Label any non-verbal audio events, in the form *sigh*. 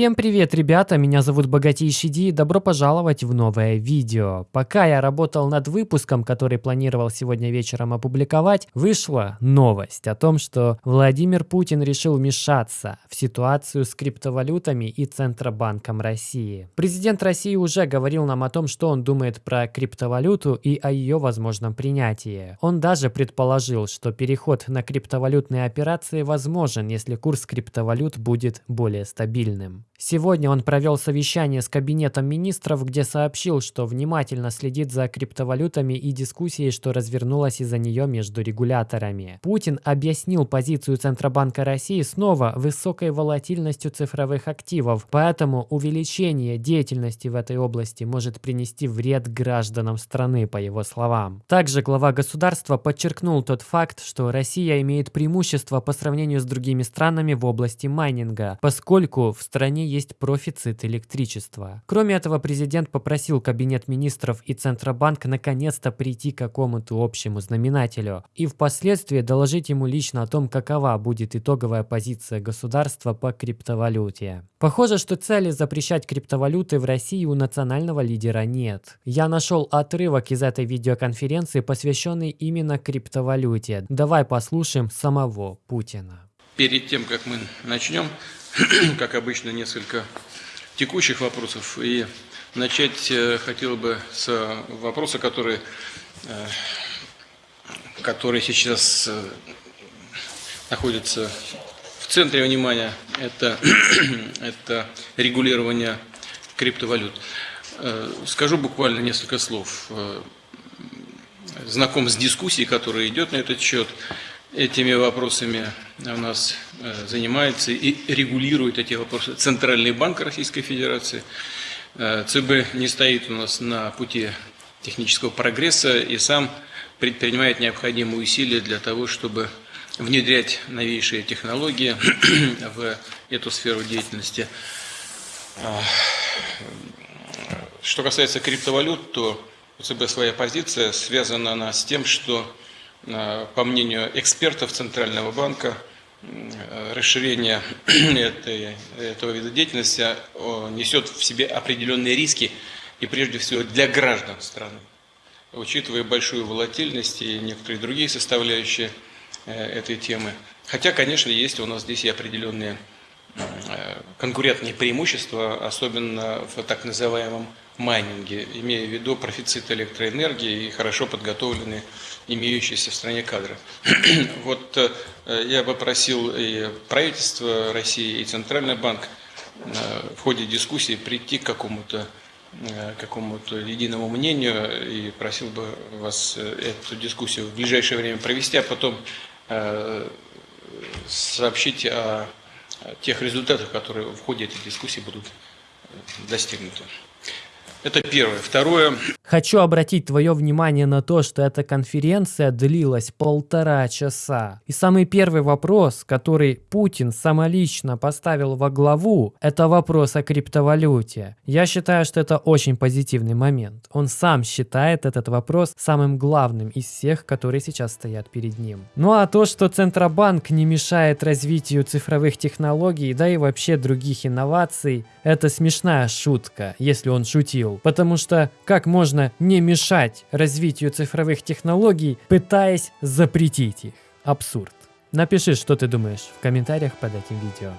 Всем привет, ребята, меня зовут Богатейший Ди и добро пожаловать в новое видео. Пока я работал над выпуском, который планировал сегодня вечером опубликовать, вышла новость о том, что Владимир Путин решил вмешаться в ситуацию с криптовалютами и Центробанком России. Президент России уже говорил нам о том, что он думает про криптовалюту и о ее возможном принятии. Он даже предположил, что переход на криптовалютные операции возможен, если курс криптовалют будет более стабильным. Сегодня он провел совещание с кабинетом министров, где сообщил, что внимательно следит за криптовалютами и дискуссией, что развернулась из-за нее между регуляторами. Путин объяснил позицию Центробанка России снова высокой волатильностью цифровых активов, поэтому увеличение деятельности в этой области может принести вред гражданам страны, по его словам. Также глава государства подчеркнул тот факт, что Россия имеет преимущество по сравнению с другими странами в области майнинга, поскольку в стране есть профицит электричества. Кроме этого, президент попросил Кабинет министров и Центробанк наконец-то прийти к какому-то общему знаменателю и впоследствии доложить ему лично о том, какова будет итоговая позиция государства по криптовалюте. Похоже, что цели запрещать криптовалюты в России у национального лидера нет. Я нашел отрывок из этой видеоконференции, посвященный именно криптовалюте. Давай послушаем самого Путина. Перед тем, как мы начнем, *clears throat* как обычно, несколько текущих вопросов. И начать э, хотел бы с вопроса, который, э, который сейчас э, находится в центре внимания. Это, *clears throat* это регулирование криптовалют. Скажу буквально несколько слов. Знаком с дискуссией, которая идет на этот счет этими вопросами у нас э, занимается и регулирует эти вопросы Центральный банк Российской Федерации. Э, ЦБ не стоит у нас на пути технического прогресса и сам предпринимает необходимые усилия для того, чтобы внедрять новейшие технологии *clears throat* в эту сферу деятельности. А, что касается криптовалют, то ЦБ своя позиция, связана она с тем, что Э, по мнению экспертов Центрального банка, э, расширение *clears throat* этой, этого вида деятельности несет в себе определенные риски, и прежде всего для граждан страны. Учитывая большую волатильность и некоторые другие составляющие э, этой темы. Хотя, конечно, есть у нас здесь и определенные конкурентные преимущества, особенно в так называемом майнинге, имея в виду профицит электроэнергии и хорошо подготовленные имеющиеся в стране кадры. *clears throat* вот э, я бы просил и правительство России, и Центральный банк э, в ходе дискуссии прийти к какому-то э, какому-то единому мнению и просил бы вас эту дискуссию в ближайшее время провести, а потом сообщить о тех результатах, которые в ходе этой дискуссии будут достигнуты. Это первое. Второе. Хочу обратить твое внимание на то, что эта конференция длилась полтора часа. И самый первый вопрос, который Путин самолично поставил во главу, это вопрос о криптовалюте. Я считаю, что это очень позитивный момент. Он сам считает этот вопрос самым главным из всех, которые сейчас стоят перед ним. Ну а то, что Центробанк не мешает развитию цифровых технологий, да и вообще других инноваций, это смешная шутка, если он шутил потому что как можно не мешать развитию цифровых технологий, пытаясь запретить их? Абсурд. Напиши, что ты думаешь в комментариях под этим видео.